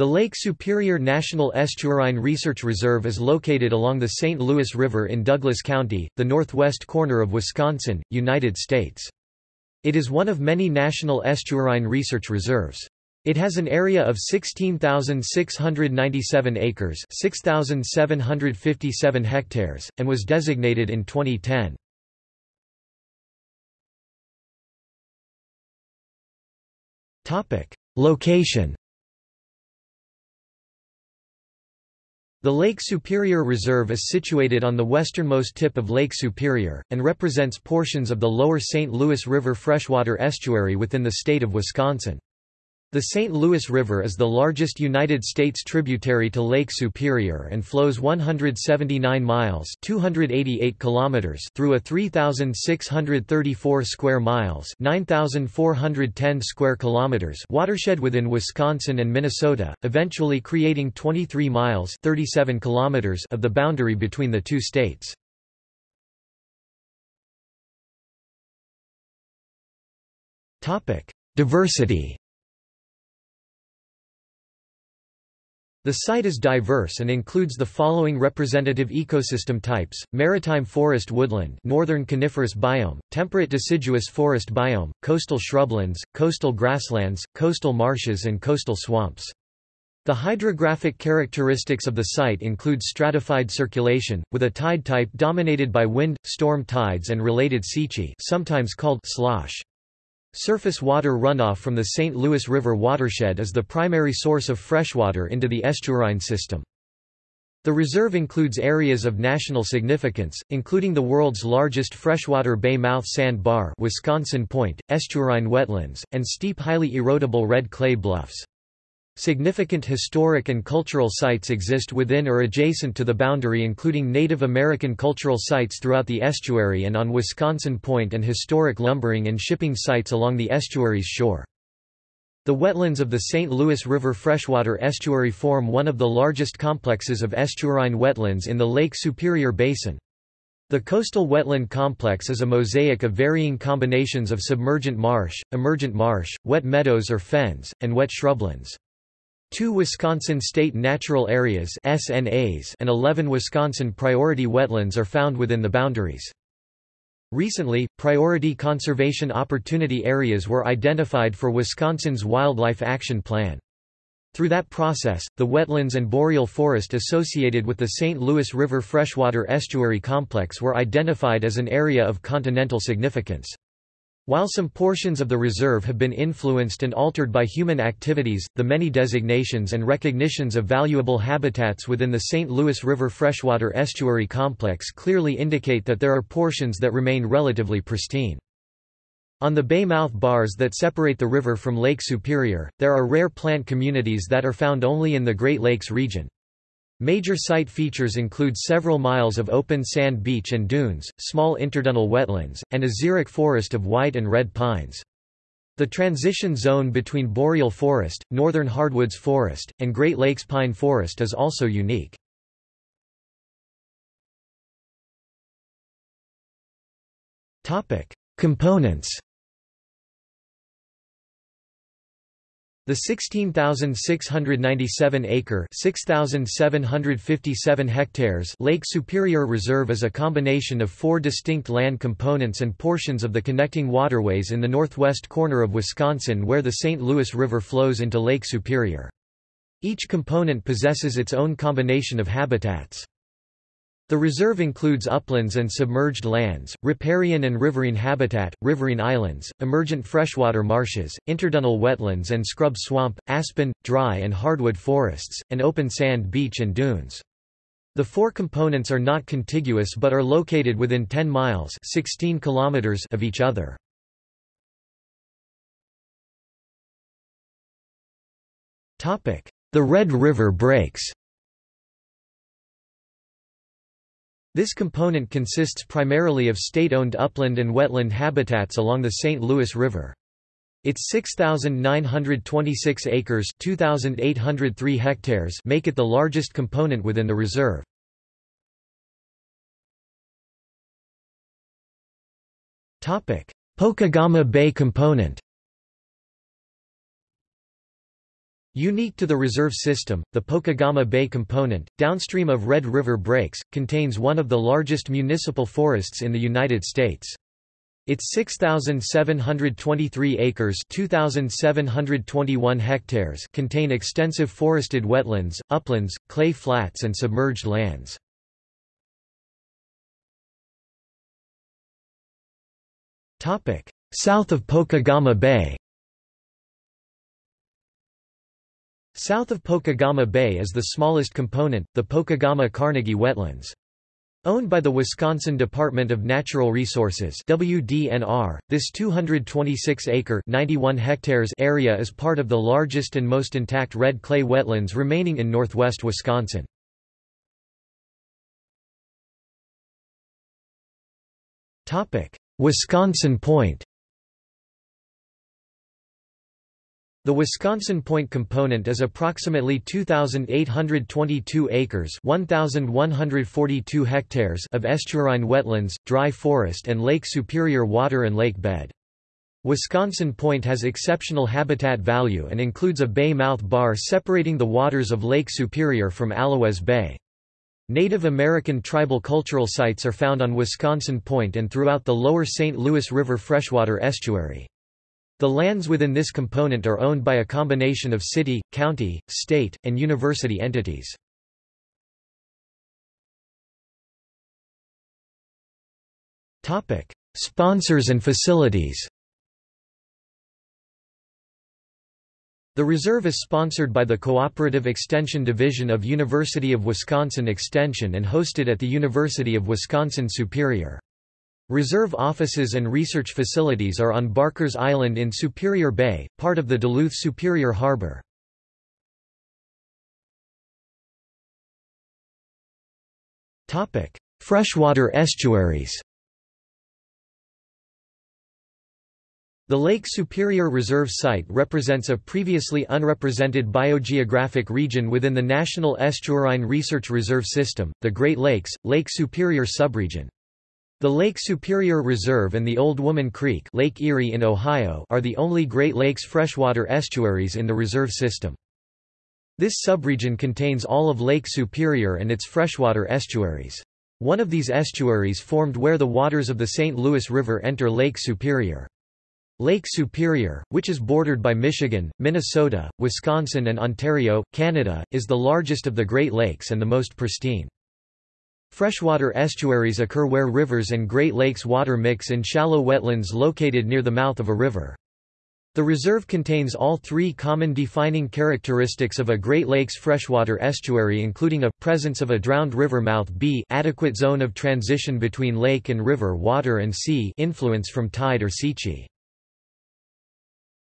The Lake Superior National Estuarine Research Reserve is located along the St. Louis River in Douglas County, the northwest corner of Wisconsin, United States. It is one of many national estuarine research reserves. It has an area of 16,697 acres 6,757 hectares, and was designated in 2010. Location The Lake Superior Reserve is situated on the westernmost tip of Lake Superior, and represents portions of the lower St. Louis River freshwater estuary within the state of Wisconsin. The St. Louis River is the largest United States tributary to Lake Superior and flows 179 miles (288 kilometers) through a 3634 square miles (9410 square kilometers) watershed within Wisconsin and Minnesota, eventually creating 23 miles (37 kilometers) of the boundary between the two states. Topic: Diversity The site is diverse and includes the following representative ecosystem types: maritime forest woodland, northern coniferous biome, temperate deciduous forest biome, coastal shrublands, coastal grasslands, coastal marshes and coastal swamps. The hydrographic characteristics of the site include stratified circulation, with a tide type dominated by wind, storm tides and related seiche sometimes called slosh. Surface water runoff from the St. Louis River watershed is the primary source of freshwater into the estuarine system. The reserve includes areas of national significance, including the world's largest freshwater bay mouth sand bar Wisconsin Point, estuarine wetlands, and steep highly erodible red clay bluffs. Significant historic and cultural sites exist within or adjacent to the boundary including Native American cultural sites throughout the estuary and on Wisconsin Point and historic lumbering and shipping sites along the estuary's shore. The wetlands of the St. Louis River freshwater estuary form one of the largest complexes of estuarine wetlands in the Lake Superior Basin. The coastal wetland complex is a mosaic of varying combinations of submergent marsh, emergent marsh, wet meadows or fens, and wet shrublands. Two Wisconsin State Natural Areas SNAs and 11 Wisconsin Priority Wetlands are found within the boundaries. Recently, priority conservation opportunity areas were identified for Wisconsin's Wildlife Action Plan. Through that process, the wetlands and boreal forest associated with the St. Louis River freshwater estuary complex were identified as an area of continental significance. While some portions of the reserve have been influenced and altered by human activities, the many designations and recognitions of valuable habitats within the St. Louis River freshwater estuary complex clearly indicate that there are portions that remain relatively pristine. On the bay mouth bars that separate the river from Lake Superior, there are rare plant communities that are found only in the Great Lakes region. Major site features include several miles of open sand beach and dunes, small interdunal wetlands, and a xeric forest of white and red pines. The transition zone between boreal forest, northern hardwoods forest, and Great Lakes pine forest is also unique. Components The 16,697-acre (6,757 hectares) Lake Superior Reserve is a combination of four distinct land components and portions of the connecting waterways in the northwest corner of Wisconsin where the St. Louis River flows into Lake Superior. Each component possesses its own combination of habitats. The reserve includes uplands and submerged lands, riparian and riverine habitat, riverine islands, emergent freshwater marshes, interdunal wetlands and scrub swamp, aspen, dry and hardwood forests, and open sand beach and dunes. The four components are not contiguous but are located within 10 miles 16 kilometers of each other. The Red River breaks This component consists primarily of state-owned upland and wetland habitats along the St. Louis River. Its 6,926 acres 2,803 hectares make it the largest component within the reserve. Pokegama Bay component Unique to the reserve system, the Pokegama Bay component, downstream of Red River Breaks, contains one of the largest municipal forests in the United States. Its 6,723 acres 2,721 hectares contain extensive forested wetlands, uplands, clay flats and submerged lands. South of Pokegama Bay South of Pokegama Bay is the smallest component, the Pokegama-Carnegie Wetlands. Owned by the Wisconsin Department of Natural Resources WDNR, this 226-acre (91 hectares) area is part of the largest and most intact red clay wetlands remaining in northwest Wisconsin. Wisconsin Point The Wisconsin Point component is approximately 2,822 acres 1,142 hectares of estuarine wetlands, dry forest and Lake Superior water and lake bed. Wisconsin Point has exceptional habitat value and includes a bay mouth bar separating the waters of Lake Superior from Allouez Bay. Native American tribal cultural sites are found on Wisconsin Point and throughout the lower St. Louis River freshwater estuary. The lands within this component are owned by a combination of city, county, state, and university entities. Sponsors and facilities The reserve is sponsored by the Cooperative Extension Division of University of Wisconsin Extension and hosted at the University of Wisconsin-Superior. Reserve offices and research facilities are on Barker's Island in Superior Bay, part of the Duluth Superior Harbor. Freshwater estuaries The Lake Superior Reserve Site represents a previously unrepresented biogeographic region within the National Estuarine Research Reserve System, the Great Lakes, Lake Superior subregion. The Lake Superior Reserve and the Old Woman Creek Lake Erie in Ohio are the only Great Lakes freshwater estuaries in the reserve system. This subregion contains all of Lake Superior and its freshwater estuaries. One of these estuaries formed where the waters of the St. Louis River enter Lake Superior. Lake Superior, which is bordered by Michigan, Minnesota, Wisconsin and Ontario, Canada, is the largest of the Great Lakes and the most pristine. Freshwater estuaries occur where rivers and Great Lakes water mix in shallow wetlands located near the mouth of a river. The reserve contains all three common defining characteristics of a Great Lakes freshwater estuary including a, presence of a drowned river mouth b adequate zone of transition between lake and river water and c influence from tide or seiche.